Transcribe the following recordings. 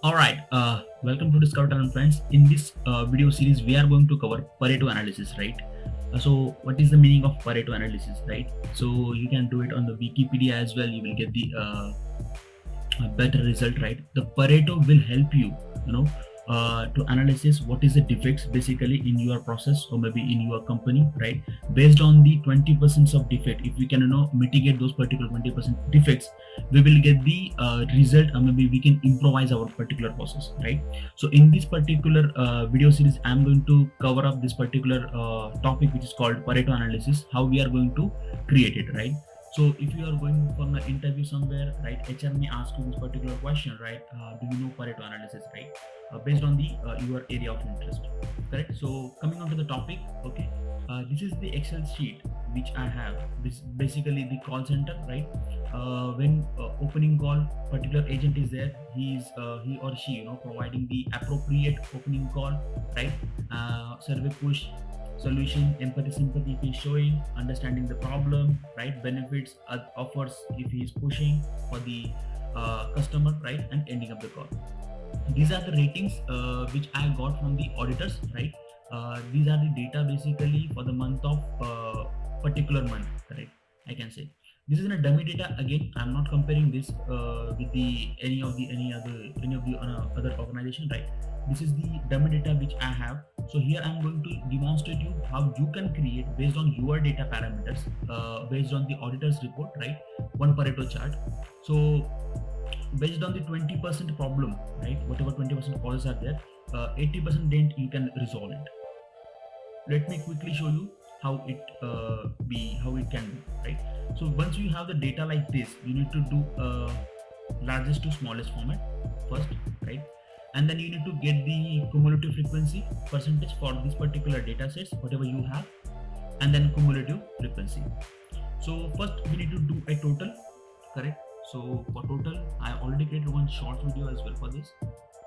All right, uh, welcome to Discover Talent Friends. In this uh, video series, we are going to cover Pareto analysis, right? Uh, so, what is the meaning of Pareto analysis, right? So, you can do it on the Wikipedia as well. You will get the uh, better result, right? The Pareto will help you, you know, uh, to analysis what is the defects basically in your process or maybe in your company right? Based on the 20 percent of defect if we can you know mitigate those particular 20 percent defects we will get the uh, result or maybe we can improvise our particular process right? So in this particular uh, video series i'm going to cover up this particular uh, topic which is called pareto analysis how we are going to create it right? So if you are going for an interview somewhere right hr may ask you this particular question right? Uh, do you know pareto analysis right based on the uh, your area of interest. Correct? So coming on to the topic okay uh, this is the excel sheet which i have. This basically the call center right? Uh, when uh, opening call particular agent is there he is uh, he or she you know providing the appropriate opening call right? Survey push solution empathy sympathy if he's showing understanding the problem right? Benefits offers if he's pushing for the customer right? And ending up the call these are the ratings uh, which I got from the auditors, right? Uh, these are the data basically for the month of uh, particular month, right? I can say this is in a dummy data again. I'm not comparing this uh, with the any of the any other any of the uh, other organization, right? This is the dummy data which I have. So here I'm going to demonstrate you how you can create based on your data parameters, uh, based on the auditor's report, right? One Pareto chart. So based on the 20% problem, right? Whatever 20% causes are there, 80% uh, dent you can resolve it. Let me quickly show you how it uh, be how it can be right so once you have the data like this you need to do uh, largest to smallest format first right and then you need to get the cumulative frequency percentage for this particular data sets whatever you have and then cumulative frequency so first we need to do a total correct so for total i already created one short video as well for this.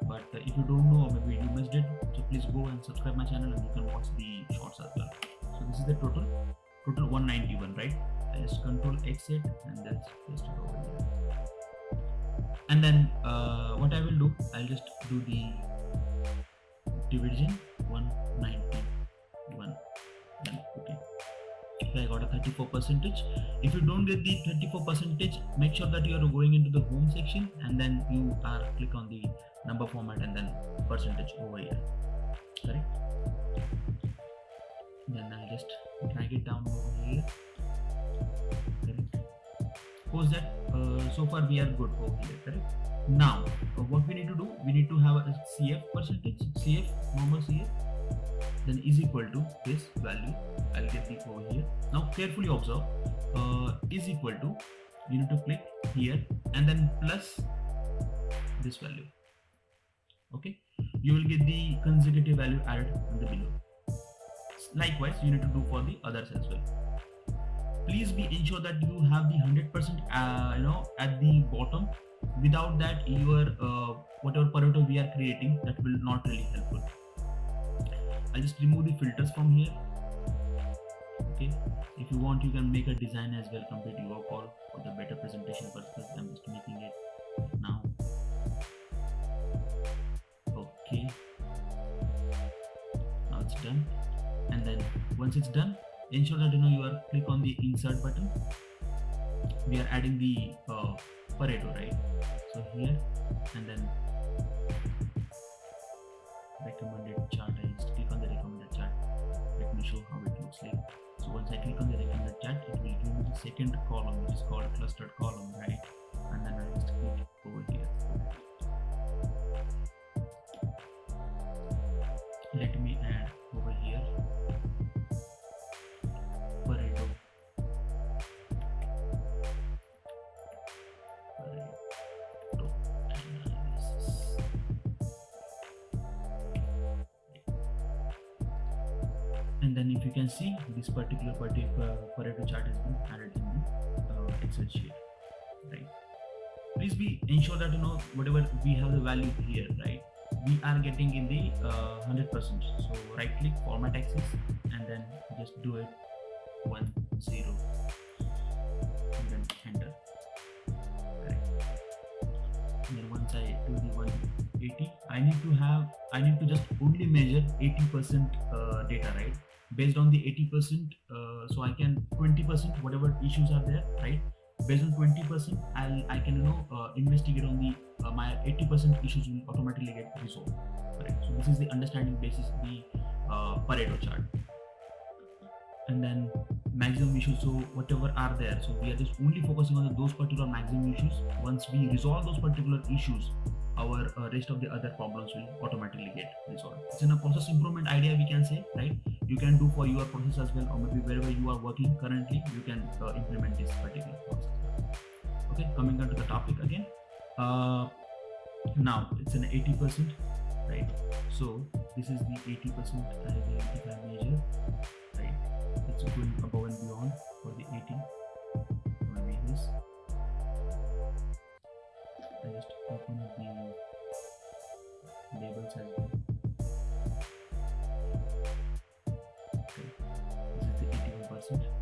But uh, if you don't know or maybe you missed it so please go and subscribe my channel and you can watch the shorts as well. So this is the total. Total 191 right? Just control exit and that's just it over here. And then uh, what i will do i'll just do the division 191 I got a 34 percentage. If you don't get the 34 percentage, make sure that you are going into the home section and then you are click on the number format and then percentage over here. Correct? Then I'll just drag it down over here. Correct? That uh, so far we are good over here. Correct? Now, uh, what we need to do, we need to have a CF percentage, CF, normal CF then is equal to this value. I'll get the over here. Now carefully observe. Uh, is equal to you need to click here and then plus this value. Okay? You will get the consecutive value added in the below. Likewise you need to do for the others as well. Please be ensure that you have the 100 percent uh, you know at the bottom. Without that your uh, whatever pareto we are creating that will not really helpful I'll just remove the filters from here. Okay. If you want you can make a design as well complete your call for the better presentation purpose I'm just making it now. Okay. Now it's done. And then once it's done ensure that you know you are click on the insert button. We are adding the uh, Pareto right? So here and then recommended chart I just click on the recommended chart. Let me show how it looks like. So once I click on the recommended chart it will give me the second column which is called clustered column right? And then I just click over here and then if you can see this particular particular Pareto chart has been added in the uh, Excel sheet, right? Please be ensure that you know whatever we have the value here, right? We are getting in the 100%. Uh, so right click format axis and then just do it one zero and then enter. Right. And then once I do the one 80 i need to have i need to just only measure 80 percent uh, data right based on the 80 percent uh, so i can 20 percent whatever issues are there right? Based on 20 percent i'll i can you know uh, investigate on the uh, my 80 percent issues will automatically get resolved right? So this is the understanding basis the uh, pareto chart. And then maximum issues so whatever are there so we are just only focusing on those particular maximum issues. Once we resolve those particular issues our uh, rest of the other problems will automatically get resolved. It's in a process improvement idea we can say right? You can do for your process as well or maybe wherever you are working currently you can uh, implement this particular process. Okay coming on to the topic again. Uh, now it's an 80 percent right? So this is the 80 percent if i measure right? It's going above and beyond for the 80 maybe this I just open the labels as well okay. This is the 81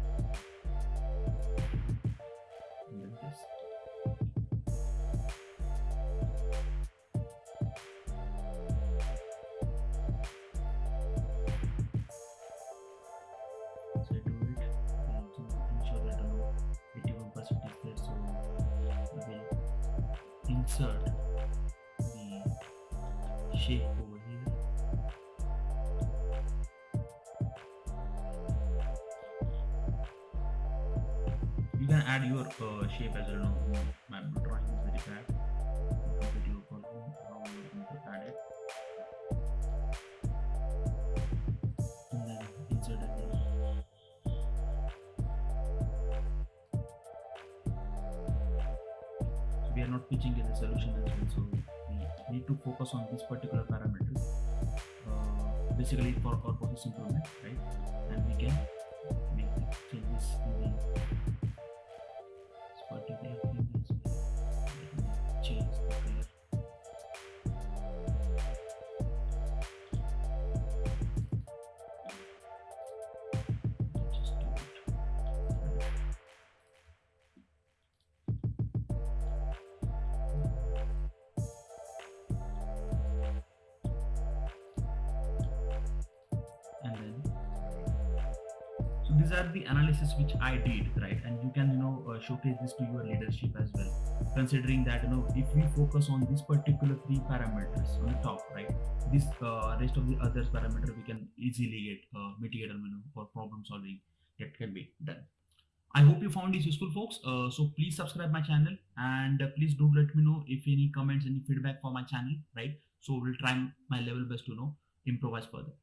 insert the shape over here you can add your uh, shape as well not pitching in the solution as well so we need to focus on this particular parameter uh, basically for our process improvement right? And we can make changes in the these are the analysis which i did right and you can you know uh, showcase this to your leadership as well considering that you know if we focus on this particular three parameters on the top right this uh, rest of the others parameter we can easily get uh, mitigate and you know for problem solving that can be done I hope you found this useful, folks. Uh, so please subscribe my channel and uh, please do let me know if any comments, any feedback for my channel, right? So we'll try my level best to know improvise further.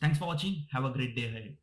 Thanks for watching. Have a great day ahead.